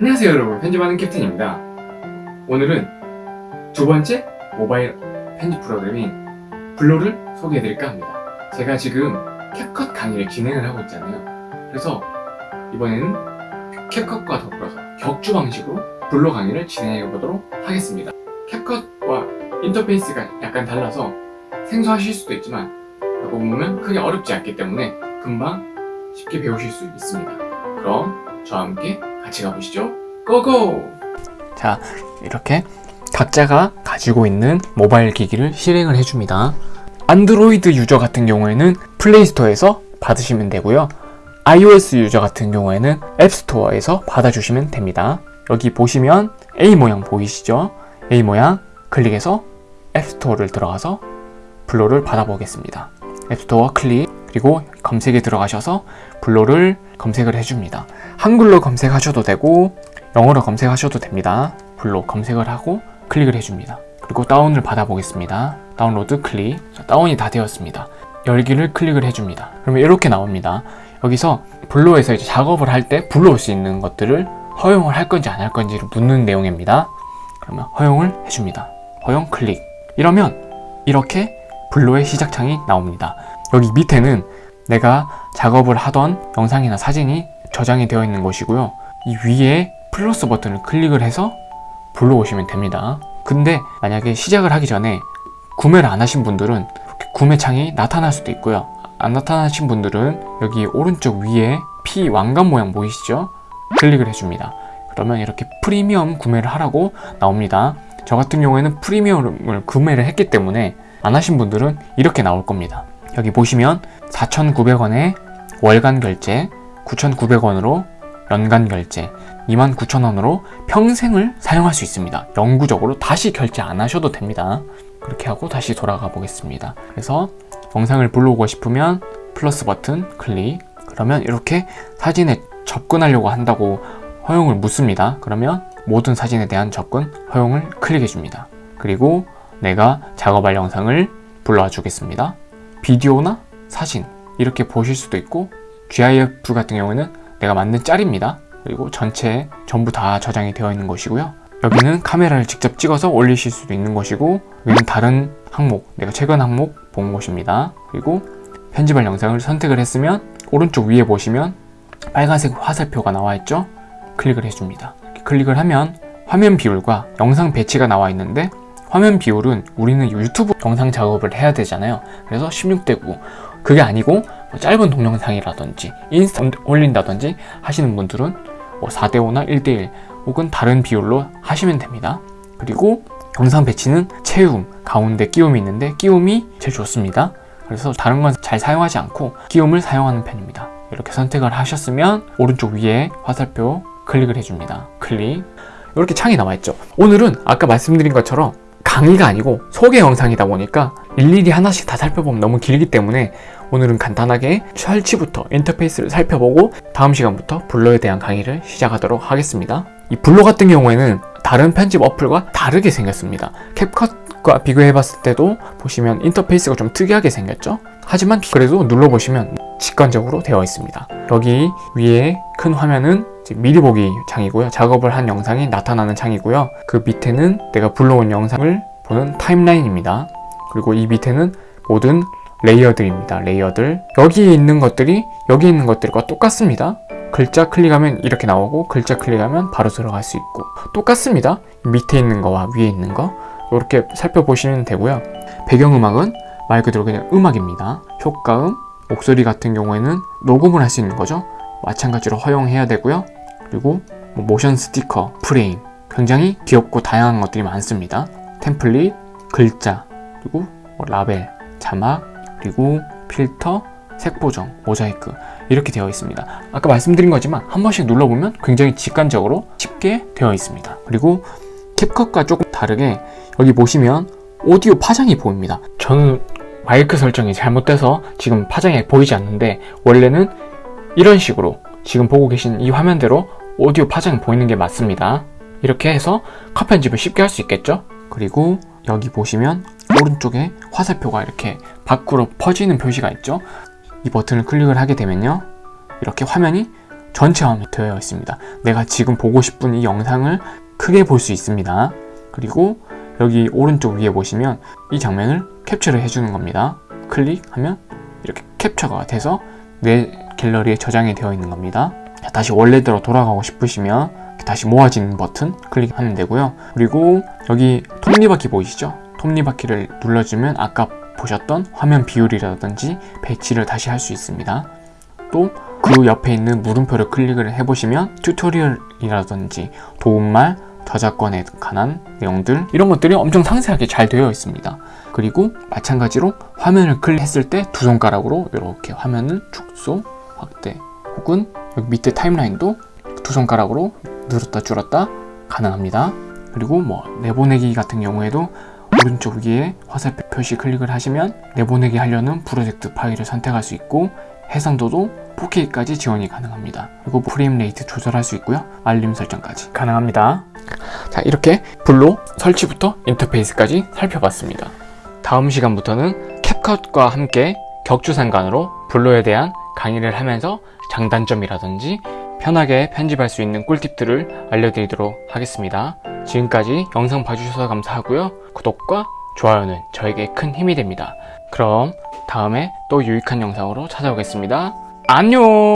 안녕하세요 여러분. 편집하는 캡틴입니다. 오늘은 두 번째 모바일 편집 프로그램인 블로를 소개해드릴까 합니다. 제가 지금 캡컷 강의를 진행을 하고 있잖아요. 그래서 이번에는 캡컷과 더불어서 격주 방식으로 블로 강의를 진행해 보도록 하겠습니다. 캡컷과 인터페이스가 약간 달라서 생소하실 수도 있지만 하고 보면 크게 어렵지 않기 때문에 금방 쉽게 배우실 수 있습니다. 그럼 저와 함께 같이 가보시죠. 고고! 자 이렇게 각자가 가지고 있는 모바일 기기를 실행을 해줍니다. 안드로이드 유저 같은 경우에는 플레이스토어에서 받으시면 되고요. iOS 유저 같은 경우에는 앱스토어에서 받아주시면 됩니다. 여기 보시면 A 모양 보이시죠? A 모양 클릭해서 앱스토어를 들어가서 블로를 받아보겠습니다. 앱스토어 클릭 그리고 검색에 들어가셔서 블로를 검색을 해줍니다. 한글로 검색하셔도 되고 영어로 검색하셔도 됩니다. 블로 검색을 하고 클릭을 해줍니다. 그리고 다운을 받아 보겠습니다. 다운로드 클릭. 자, 다운이 다 되었습니다. 열기를 클릭을 해줍니다. 그러면 이렇게 나옵니다. 여기서 블로에서 이제 작업을 할 때 불러올 수 있는 것들을 허용을 할 건지 안 할 건지를 묻는 내용입니다. 그러면 허용을 해줍니다. 허용 클릭. 이러면 이렇게 블로의 시작창이 나옵니다 여기 밑에는 내가 작업을 하던 영상이나 사진이 저장이 되어 있는 것이고요. 이 위에 플러스 버튼을 클릭을 해서 불러오시면 됩니다. 근데 만약에 시작을 하기 전에 구매를 안 하신 분들은 이렇게 구매 창이 나타날 수도 있고요. 안 나타나신 분들은 여기 오른쪽 위에 P 왕관 모양 보이시죠? 클릭을 해줍니다. 그러면 이렇게 프리미엄 구매를 하라고 나옵니다. 저 같은 경우에는 프리미엄을 구매를 했기 때문에 안 하신 분들은 이렇게 나올 겁니다 여기 보시면 4,900원에 월간 결제 9,900원으로 연간 결제 29,000원으로 평생을 사용할 수 있습니다. 영구적으로 다시 결제 안 하셔도 됩니다. 그렇게 하고 다시 돌아가 보겠습니다. 그래서 영상을 불러오고 싶으면 플러스 버튼 클릭. 그러면 이렇게 사진에 접근하려고 한다고 허용을 묻습니다. 그러면 모든 사진에 대한 접근 허용을 클릭해 줍니다. 그리고 내가 작업할 영상을 불러와 주겠습니다 비디오나 사진 이렇게 보실 수도 있고 GIF 같은 경우에는 내가 만든 짤입니다. 그리고 전체 전부 다 저장이 되어 있는 것이고요. 여기는 카메라를 직접 찍어서 올리실 수도 있는 것이고 여기는 다른 항목 내가 최근 항목 본 곳입니다. 그리고 편집할 영상을 선택을 했으면 오른쪽 위에 보시면 빨간색 화살표가 나와 있죠? 클릭을 해줍니다. 클릭을 하면 화면 비율과 영상 배치가 나와 있는데 화면 비율은 우리는 유튜브 영상 작업을 해야 되잖아요. 그래서 16대 9 그게 아니고 뭐 짧은 동영상이라든지 인스타 올린다든지 하시는 분들은 뭐 4대 5나 1대 1 혹은 다른 비율로 하시면 됩니다. 그리고 영상 배치는 채움, 가운데 끼움이 있는데 끼움이 제일 좋습니다. 그래서 다른 건 잘 사용하지 않고 끼움을 사용하는 편입니다. 이렇게 선택을 하셨으면 오른쪽 위에 화살표 클릭을 해줍니다. 클릭. 이렇게 창이 나와있죠. 오늘은 아까 말씀드린 것처럼 강의가 아니고 소개 영상이다 보니까 일일이 하나씩 다 살펴보면 너무 길기 때문에 오늘은 간단하게 설치부터 인터페이스를 살펴보고 다음 시간부터 블로에 대한 강의를 시작하도록 하겠습니다. 이 블로 같은 경우에는 다른 편집 어플과 다르게 생겼습니다. 캡컷과 비교해 봤을 때도 보시면 인터페이스가 좀 특이하게 생겼죠? 하지만 그래도 눌러보시면 직관적으로 되어 있습니다. 여기 위에 큰 화면은 미리 보기 창이고요. 작업을 한 영상이 나타나는 창이고요. 그 밑에는 내가 불러온 영상을 보는 timeline입니다. 그리고 이 밑에는 모든 layer들입니다. layer들. 여기에 있는 것들이 여기 있는 것들과 똑같습니다. 글자 클릭하면 이렇게 나오고 글자 클릭하면 바로 들어갈 수 있고 똑같습니다. 밑에 있는 거와 위에 있는 거. 이렇게 살펴보시면 되고요. 배경음악은 말 그대로 그냥 음악입니다. 효과음, 목소리 같은 경우에는 녹음을 할 수 있는 거죠. 마찬가지로 허용해야 되고요 그리고 뭐 모션 스티커, 프레임 굉장히 귀엽고 다양한 것들이 많습니다. 템플릿, 글자, 그리고 뭐 라벨, 자막, 그리고 필터, 색 보정, 모자이크 이렇게 되어 있습니다. 아까 말씀드린 거지만 한 번씩 눌러보면 굉장히 직관적으로 쉽게 되어 있습니다. 그리고 캡컷과 조금 다르게 여기 보시면 오디오 파장이 보입니다. 저는 마이크 설정이 잘못돼서 지금 파장이 보이지 않는데 원래는 이런 식으로 지금 보고 계신 이 화면대로 오디오 파장이 보이는 게 맞습니다 이렇게 해서 컷 편집을 쉽게 할 수 있겠죠 그리고 여기 보시면 오른쪽에 화살표가 이렇게 밖으로 퍼지는 표시가 있죠 이 버튼을 클릭을 하게 되면요 이렇게 화면이 전체 화면이 되어 있습니다. 내가 지금 보고 싶은 이 영상을 크게 볼 수 있습니다. 그리고 여기 오른쪽 위에 보시면 이 장면을 캡처를 해주는 겁니다. 클릭하면 이렇게 캡처가 돼서 내 갤러리에 저장이 되어 있는 겁니다. 자, 다시 원래대로 돌아가고 싶으시면 다시 모아지는 버튼 클릭하면 되고요. 그리고 여기 톱니바퀴 보이시죠? 톱니바퀴를 눌러주면 아까 보셨던 화면 비율이라든지 배치를 다시 할 수 있습니다. 또 그 옆에 있는 물음표를 클릭을 해보시면 tutorial이라든지 도움말, 저작권에 관한 내용들 이런 것들이 엄청 상세하게 잘 되어 있습니다. 그리고 마찬가지로 화면을 클릭했을 때 두 손가락으로 이렇게 화면을 축소, 확대 혹은 여기 밑에 timeline도 두 손가락으로 늘었다 줄었다 가능합니다. 그리고 뭐 내보내기 같은 경우에도 오른쪽 위에 화살표 표시 클릭을 하시면 내보내기 하려는 프로젝트 파일을 선택할 수 있고 해상도도 4K까지 지원이 가능합니다. 그리고 frame rate 조절할 수 있고요. 알림 설정까지 가능합니다. 자 이렇게 블로 설치부터 인터페이스까지 살펴봤습니다. 다음 시간부터는 캡컷과 함께 격주상관으로 블로에 대한 강의를 하면서 장단점이라든지 편하게 편집할 수 있는 꿀팁들을 알려드리도록 하겠습니다. 지금까지 영상 봐주셔서 감사하고요. 구독과 좋아요는 저에게 큰 힘이 됩니다. 그럼 다음에 또 유익한 영상으로 찾아오겠습니다. 안녕!